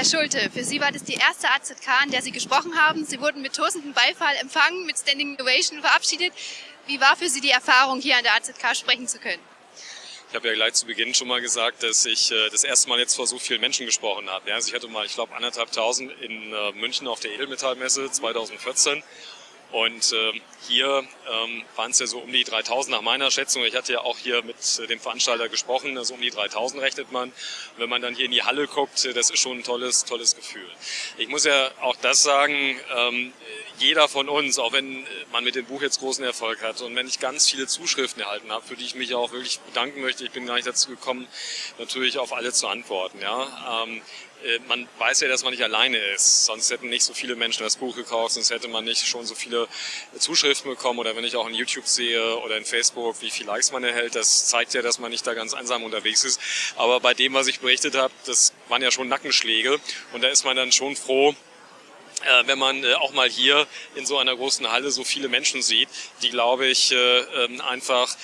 Herr Schulte, für Sie war das die erste AZK, an der Sie gesprochen haben. Sie wurden mit tosendem Beifall empfangen, mit Standing Ovation verabschiedet. Wie war für Sie die Erfahrung, hier an der AZK sprechen zu können? Ich habe ja gleich zu Beginn schon mal gesagt, dass ich äh, das erste Mal jetzt vor so vielen Menschen gesprochen habe. Also ich hatte mal, ich glaube, anderthalb tausend in äh, München auf der Edelmetallmesse 2014 und ähm, hier ähm, waren es ja so um die 3000 nach meiner Schätzung. Ich hatte ja auch hier mit äh, dem Veranstalter gesprochen, also um die 3000 rechnet man. Und wenn man dann hier in die Halle guckt, äh, das ist schon ein tolles, tolles Gefühl. Ich muss ja auch das sagen, ähm, jeder von uns, auch wenn äh, man mit dem Buch jetzt großen Erfolg hat und wenn ich ganz viele Zuschriften erhalten habe, für die ich mich auch wirklich bedanken möchte, ich bin gar nicht dazu gekommen, natürlich auf alle zu antworten. Ja. Ähm, äh, man weiß ja, dass man nicht alleine ist. Sonst hätten nicht so viele Menschen das Buch gekauft, sonst hätte man nicht schon so viele Zuschriften bekommen. Oder wenn ich auch in YouTube sehe oder in Facebook, wie viele Likes man erhält, das zeigt ja, dass man nicht da ganz einsam unterwegs ist. Aber bei dem, was ich berichtet habe, das waren ja schon Nackenschläge. Und da ist man dann schon froh, wenn man äh, auch mal hier in so einer großen Halle so viele Menschen sieht, die, glaube ich, äh, ähm, einfach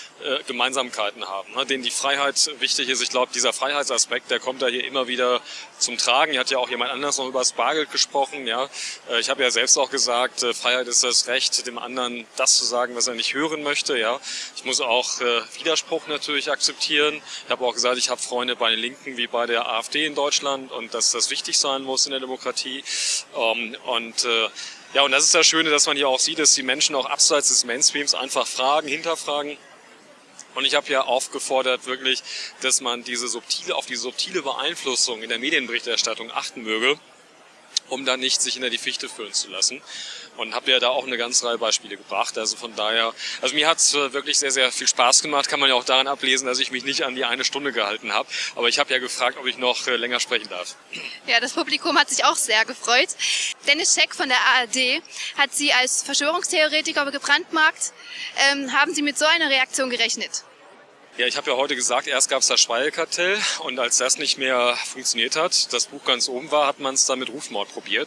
Gemeinsamkeiten haben, ne, denen die Freiheit wichtig ist. Ich glaube, dieser Freiheitsaspekt, der kommt da hier immer wieder zum Tragen. Hier hat ja auch jemand anders noch über das Bargeld gesprochen. Ja, Ich habe ja selbst auch gesagt, Freiheit ist das Recht, dem anderen das zu sagen, was er nicht hören möchte. Ja, Ich muss auch Widerspruch natürlich akzeptieren. Ich habe auch gesagt, ich habe Freunde bei den Linken wie bei der AfD in Deutschland und dass das wichtig sein muss in der Demokratie. Und äh, ja, und das ist das Schöne, dass man hier auch sieht, dass die Menschen auch abseits des Mainstreams einfach fragen, hinterfragen. Und ich habe ja aufgefordert, wirklich, dass man diese subtile, auf die subtile Beeinflussung in der Medienberichterstattung achten möge um dann nicht sich hinter die Fichte führen zu lassen. Und habe ja da auch eine ganze Reihe Beispiele gebracht. Also von daher, also mir hat es äh, wirklich sehr, sehr viel Spaß gemacht. Kann man ja auch daran ablesen, dass ich mich nicht an die eine Stunde gehalten habe. Aber ich habe ja gefragt, ob ich noch äh, länger sprechen darf. Ja, das Publikum hat sich auch sehr gefreut. Dennis Scheck von der ARD hat Sie als Verschwörungstheoretiker gebrandmarkt. Ähm, haben Sie mit so einer Reaktion gerechnet? Ja, ich habe ja heute gesagt, erst gab es das Schweigkartell und als das nicht mehr funktioniert hat, das Buch ganz oben war, hat man es dann mit Rufmord probiert.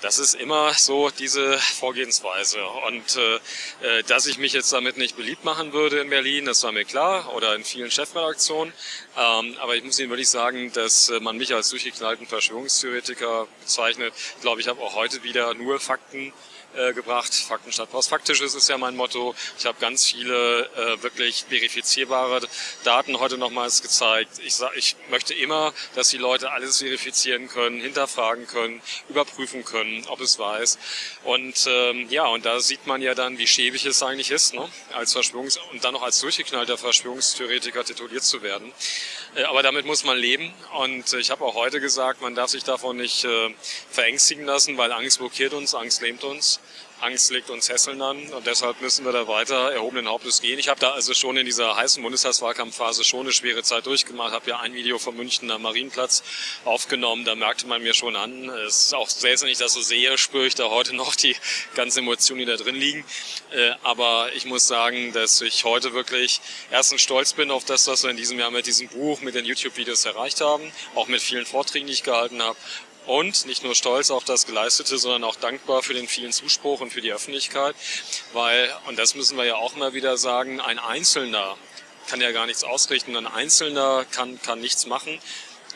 Das ist immer so diese Vorgehensweise. Und äh, äh, dass ich mich jetzt damit nicht beliebt machen würde in Berlin, das war mir klar, oder in vielen Chefredaktionen. Ähm, aber ich muss Ihnen wirklich sagen, dass äh, man mich als durchgeknallten Verschwörungstheoretiker bezeichnet. Ich glaube, ich habe auch heute wieder nur Fakten äh, gebracht. Fakten statt Post. Faktisches ist ja mein Motto. Ich habe ganz viele äh, wirklich verifizierbare Daten heute nochmals gezeigt. Ich, sag, ich möchte immer, dass die Leute alles verifizieren können, hinterfragen können, überprüfen können, ob es ist. Und ähm, ja, und da sieht man ja dann, wie schäbig es eigentlich ist, ne? als Verschwörungs und dann noch als durchgeknallter Verschwörungstheoretiker tituliert zu werden. Äh, aber damit muss man leben. Und ich habe auch heute gesagt, man darf sich davon nicht äh, verängstigen lassen, weil Angst blockiert uns, Angst lähmt uns. Angst legt uns Hesseln an und deshalb müssen wir da weiter erhobenen Hauptes gehen. Ich habe da also schon in dieser heißen Bundestagswahlkampfphase schon eine schwere Zeit durchgemacht, habe ja ein Video vom Münchner Marienplatz aufgenommen, da merkte man mir schon an, es ist auch selbst wenn ich das so sehe, spüre ich da heute noch die ganzen Emotionen, die da drin liegen. Äh, aber ich muss sagen, dass ich heute wirklich erstens stolz bin auf das, was wir in diesem Jahr mit diesem Buch, mit den YouTube-Videos erreicht haben, auch mit vielen Vorträgen, die ich gehalten habe und nicht nur stolz auf das Geleistete, sondern auch dankbar für den vielen Zuspruch und für die Öffentlichkeit, weil, und das müssen wir ja auch mal wieder sagen, ein Einzelner kann ja gar nichts ausrichten, ein Einzelner kann, kann nichts machen.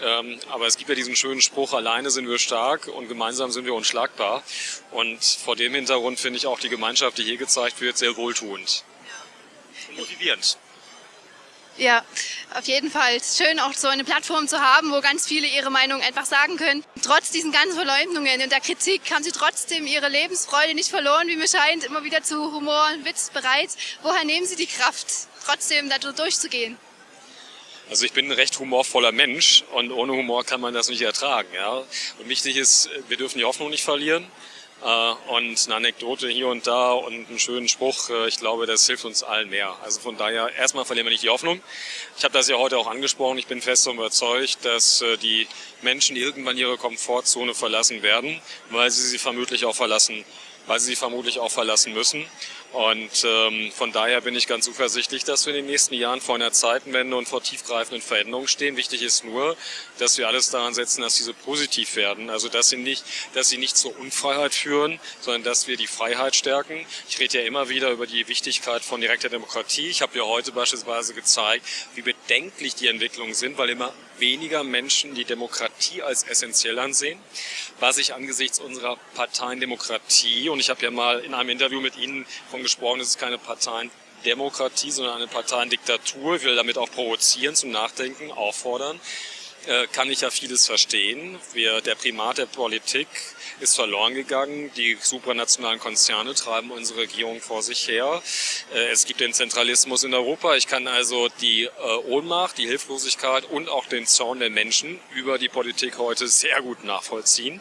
Ähm, aber es gibt ja diesen schönen Spruch, alleine sind wir stark und gemeinsam sind wir unschlagbar. Und vor dem Hintergrund finde ich auch die Gemeinschaft, die hier gezeigt wird, sehr wohltuend. Und motivierend. Ja, auf jeden Fall. Schön, auch so eine Plattform zu haben, wo ganz viele ihre Meinung einfach sagen können. Trotz diesen ganzen Verleumdungen und der Kritik haben sie trotzdem ihre Lebensfreude nicht verloren, wie mir scheint, immer wieder zu Humor und Witz bereit. Woher nehmen sie die Kraft, trotzdem da durchzugehen? Also ich bin ein recht humorvoller Mensch und ohne Humor kann man das nicht ertragen. Ja? Und wichtig ist, wir dürfen die Hoffnung nicht verlieren. Äh, und eine Anekdote hier und da und einen schönen Spruch, äh, ich glaube, das hilft uns allen mehr. Also von daher, erstmal verlieren wir nicht die Hoffnung. Ich habe das ja heute auch angesprochen, ich bin fest überzeugt, dass äh, die Menschen irgendwann ihre Komfortzone verlassen werden, weil sie sie vermutlich auch verlassen, weil sie sie vermutlich auch verlassen müssen. Und ähm, von daher bin ich ganz zuversichtlich, dass wir in den nächsten Jahren vor einer Zeitenwende und vor tiefgreifenden Veränderungen stehen. Wichtig ist nur, dass wir alles daran setzen, dass diese positiv werden. Also dass sie nicht, dass sie nicht zur Unfreiheit führen, sondern dass wir die Freiheit stärken. Ich rede ja immer wieder über die Wichtigkeit von direkter Demokratie. Ich habe ja heute beispielsweise gezeigt, wie bedenklich die Entwicklungen sind, weil immer weniger Menschen die Demokratie als essentiell ansehen, was ich angesichts unserer Parteiendemokratie, und ich habe ja mal in einem Interview mit Ihnen von gesprochen, es ist keine Parteiendemokratie, sondern eine Parteiendiktatur, ich will damit auch provozieren, zum Nachdenken, auffordern, äh, kann ich ja vieles verstehen. Wir, der Primat der Politik ist verloren gegangen. Die supranationalen Konzerne treiben unsere Regierung vor sich her. Äh, es gibt den Zentralismus in Europa. Ich kann also die äh, Ohnmacht, die Hilflosigkeit und auch den Zorn der Menschen über die Politik heute sehr gut nachvollziehen.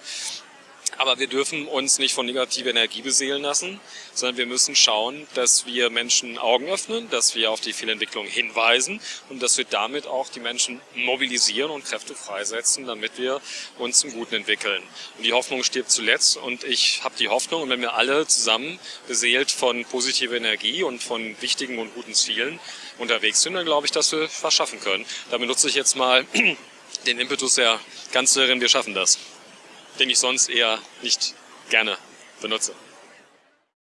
Aber wir dürfen uns nicht von negativer Energie beseelen lassen, sondern wir müssen schauen, dass wir Menschen Augen öffnen, dass wir auf die Fehlentwicklung hinweisen und dass wir damit auch die Menschen mobilisieren und Kräfte freisetzen, damit wir uns zum Guten entwickeln. Und die Hoffnung stirbt zuletzt und ich habe die Hoffnung, und wenn wir alle zusammen beseelt von positiver Energie und von wichtigen und guten Zielen unterwegs sind, dann glaube ich, dass wir was schaffen können. Damit nutze ich jetzt mal den Impetus der Kanzlerin, wir schaffen das den ich sonst eher nicht gerne benutze.